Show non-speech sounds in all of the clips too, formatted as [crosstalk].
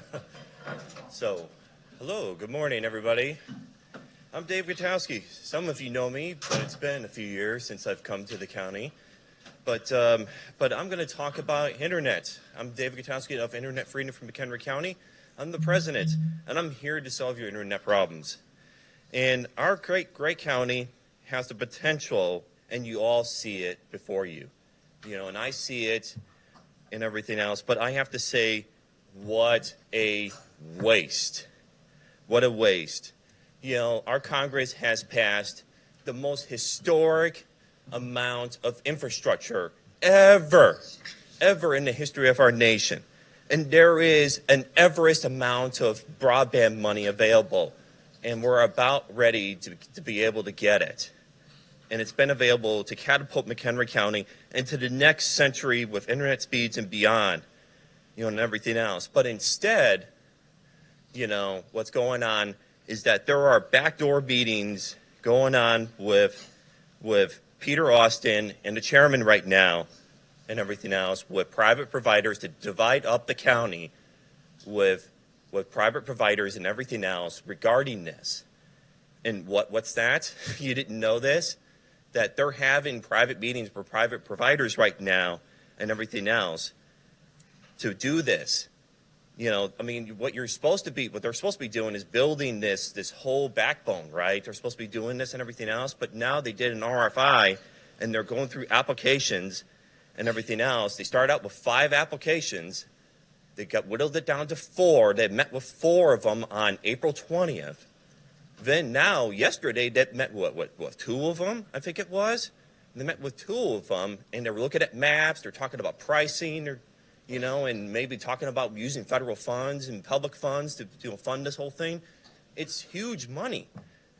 [laughs] So, hello, good morning, everybody. I'm Dave Gutowski. Some of you know me, but it's been a few years since I've come to the county. But, um, but I'm going to talk about internet. I'm Dave Gutowski of Internet Freedom from McHenry County. I'm the president, and I'm here to solve your internet problems. And our great, great county has the potential, and you all see it before you. You know, and I see it and everything else, but I have to say, what a waste. What a waste. You know, our Congress has passed the most historic amount of infrastructure ever, ever in the history of our nation. And there is an Everest amount of broadband money available, and we're about ready to, to be able to get it. And it's been available to catapult McHenry County into the next century with internet speeds and beyond, you know, and everything else. But instead, you know, what's going on is that there are backdoor meetings going on with, with Peter Austin and the chairman right now and everything else with private providers to divide up the county with, with private providers and everything else regarding this. And what, what's that? [laughs] You didn't know this? That they're having private meetings for private providers right now and everything else to do this. You know, I mean, what you're supposed to be, what they're supposed to be doing is building this, this whole backbone, right? They're supposed to be doing this and everything else, but now they did an RFI and they're going through applications and everything else. They started out with five applications. They got whittled it down to four. They met with four of them on April 20th. Then now, yesterday, they met what, what, what, two of them, I think it was? They met with two of them, and they were looking at maps. They're talking about pricing, or, you know, and maybe talking about using federal funds and public funds to, fund this whole thing. It's huge money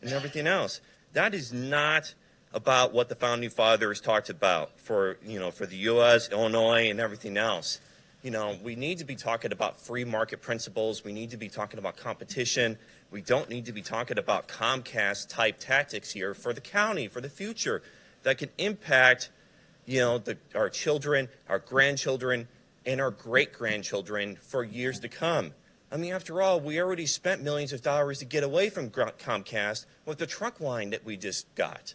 and everything else. That is not about what the founding fathers talked about for, you know, for the U.S., Illinois, and everything else. You know, we need to be talking about free market principles. We need to be talking about competition. We don't need to be talking about Comcast type tactics here for the county, for the future that can impact, you know, the, our children, our grandchildren, and our great grandchildren for years to come. I mean, after all, we already spent millions of dollars to get away from Comcast with the truck line that we just got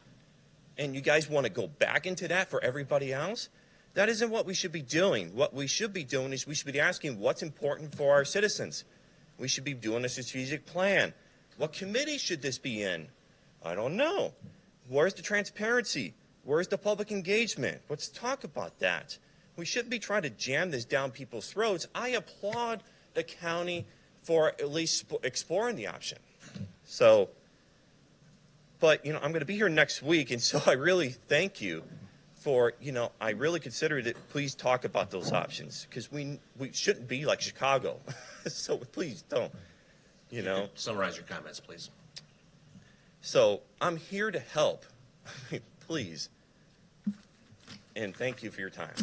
and you guys want to go back into that for everybody else? That isn't what we should be doing. What we should be doing is we should be asking what's important for our citizens. We should be doing a strategic plan. What committee should this be in? I don't know. Where's the transparency? Where's the public engagement? Let's talk about that. We shouldn't be trying to jam this down people's throats. I applaud the county for at least exploring the option. So but, you know, I'm going to be here next week, and so I really thank you for, you know, I really consider that please talk about those options because we, we shouldn't be like Chicago. [laughs] so please don't, you know. Summarize your comments, please. So I'm here to help. [laughs] please. And thank you for your time.